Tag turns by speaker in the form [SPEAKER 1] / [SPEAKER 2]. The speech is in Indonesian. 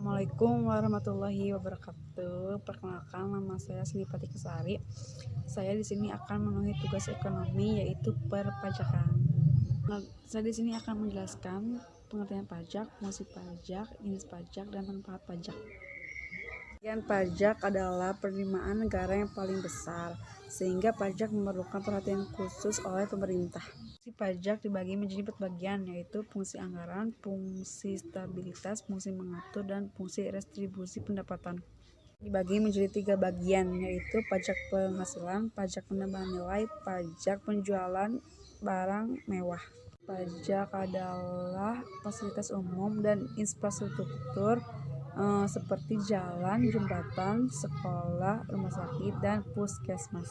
[SPEAKER 1] Assalamualaikum warahmatullahi wabarakatuh. Perkenalkan nama saya Pati Kesari. Saya di sini akan memenuhi tugas ekonomi yaitu perpajakan. Nah, saya di sini akan menjelaskan pengertian pajak, fungsi pajak, jenis pajak, dan manfaat pajak. Bagian pajak adalah penerimaan negara yang paling besar, sehingga pajak memerlukan perhatian khusus oleh pemerintah. Pajak dibagi menjadi empat bagian, yaitu fungsi anggaran, fungsi stabilitas, fungsi mengatur, dan fungsi restribusi pendapatan. Dibagi menjadi tiga bagian, yaitu pajak penghasilan, pajak penambahan nilai, pajak penjualan barang mewah. Pajak adalah fasilitas umum dan infrastruktur eh, seperti jalan, jembatan, sekolah, rumah sakit, dan puskesmas.